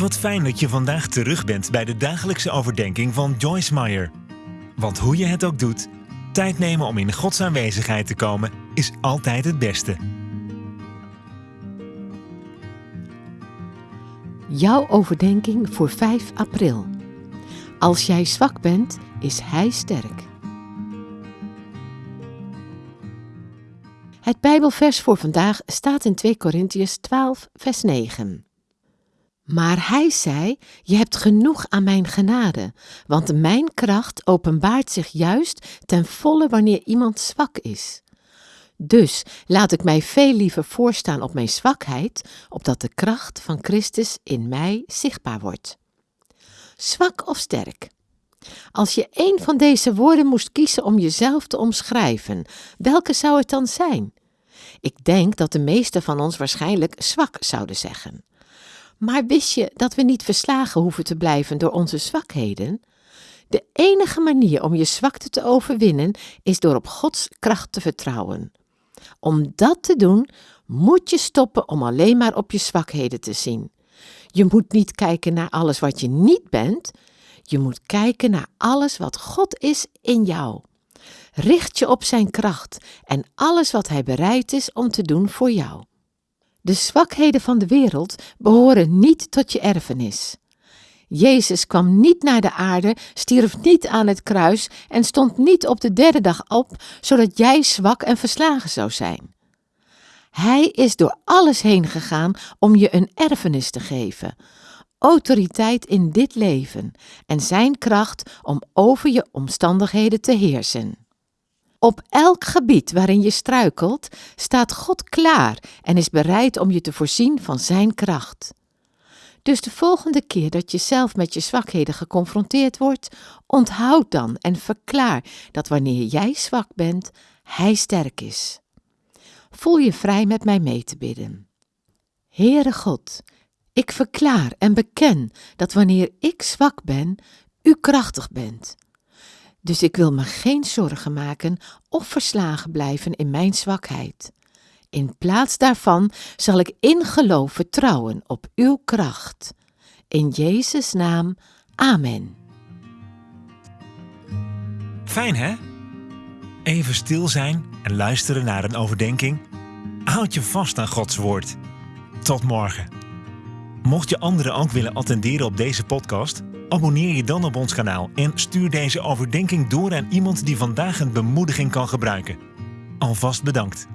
Wat fijn dat je vandaag terug bent bij de dagelijkse overdenking van Joyce Meyer. Want hoe je het ook doet, tijd nemen om in Gods aanwezigheid te komen is altijd het beste. Jouw overdenking voor 5 april. Als jij zwak bent, is Hij sterk. Het Bijbelvers voor vandaag staat in 2 Korintiërs 12, vers 9. Maar hij zei: Je hebt genoeg aan mijn genade, want mijn kracht openbaart zich juist ten volle wanneer iemand zwak is. Dus laat ik mij veel liever voorstaan op mijn zwakheid, opdat de kracht van Christus in mij zichtbaar wordt. Zwak of sterk? Als je één van deze woorden moest kiezen om jezelf te omschrijven, welke zou het dan zijn? Ik denk dat de meesten van ons waarschijnlijk zwak zouden zeggen. Maar wist je dat we niet verslagen hoeven te blijven door onze zwakheden? De enige manier om je zwakte te overwinnen is door op Gods kracht te vertrouwen. Om dat te doen, moet je stoppen om alleen maar op je zwakheden te zien. Je moet niet kijken naar alles wat je niet bent, je moet kijken naar alles wat God is in jou. Richt je op Zijn kracht en alles wat Hij bereid is om te doen voor jou. De zwakheden van de wereld behoren niet tot je erfenis. Jezus kwam niet naar de aarde, stierf niet aan het kruis en stond niet op de derde dag op, zodat jij zwak en verslagen zou zijn. Hij is door alles heen gegaan om je een erfenis te geven, autoriteit in dit leven en zijn kracht om over je omstandigheden te heersen. Op elk gebied waarin je struikelt, staat God klaar en is bereid om je te voorzien van Zijn kracht. Dus de volgende keer dat je zelf met je zwakheden geconfronteerd wordt, onthoud dan en verklaar dat wanneer jij zwak bent, Hij sterk is. Voel je vrij met mij mee te bidden. Heere God, ik verklaar en beken dat wanneer ik zwak ben, U krachtig bent. Dus ik wil me geen zorgen maken of verslagen blijven in mijn zwakheid. In plaats daarvan zal ik in geloof vertrouwen op uw kracht. In Jezus' naam, amen. Fijn hè? Even stil zijn en luisteren naar een overdenking. Houd je vast aan Gods woord. Tot morgen. Mocht je anderen ook willen attenderen op deze podcast, abonneer je dan op ons kanaal en stuur deze overdenking door aan iemand die vandaag een bemoediging kan gebruiken. Alvast bedankt.